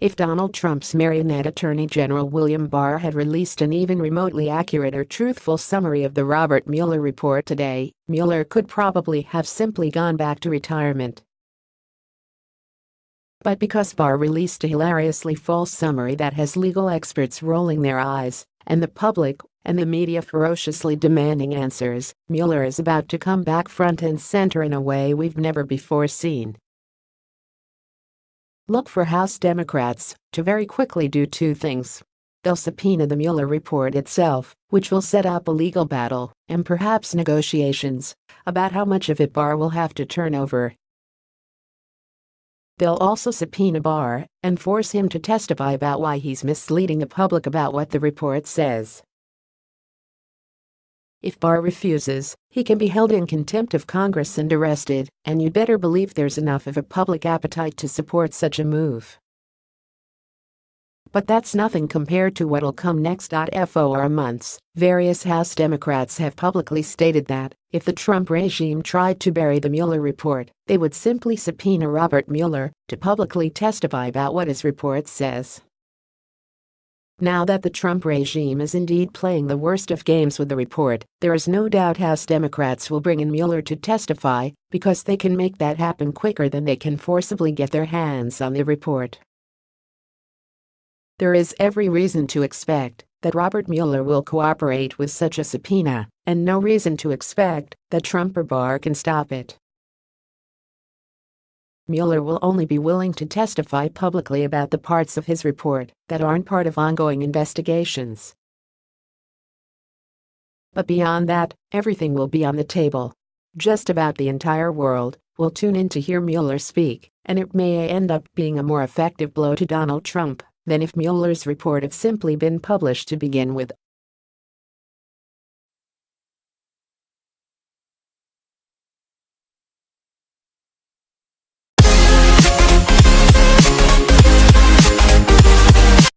If Donald Trump's marionette Attorney General William Barr had released an even remotely accurate or truthful summary of the Robert Mueller report today, Mueller could probably have simply gone back to retirement. But because Barr released a hilariously false summary that has legal experts rolling their eyes, and the public and the media ferociously demanding answers, Mueller is about to come back front and center in a way we've never before seen. Look for House Democrats to very quickly do two things. They'll subpoena the Mueller report itself, which will set up a legal battle and perhaps negotiations about how much of it Barr will have to turn over They'll also subpoena Barr and force him to testify about why he's misleading the public about what the report says. If Barr refuses, he can be held in contempt of Congress and arrested, and you'd better believe there's enough of a public appetite to support such a move. But that's nothing compared to what'll come next. For months, various House Democrats have publicly stated that if the Trump regime tried to bury the Mueller report, they would simply subpoena Robert Mueller to publicly testify about what his report says. Now that the Trump regime is indeed playing the worst of games with the report, there is no doubt House Democrats will bring in Mueller to testify because they can make that happen quicker than they can forcibly get their hands on the report. There is every reason to expect that Robert Mueller will cooperate with such a subpoena, and no reason to expect that Trump or Barr can stop it. Mueller will only be willing to testify publicly about the parts of his report that aren't part of ongoing investigations. But beyond that, everything will be on the table. Just about the entire world will tune in to hear Mueller speak, and it may end up being a more effective blow to Donald Trump than if Mueller's report had simply been published to begin with.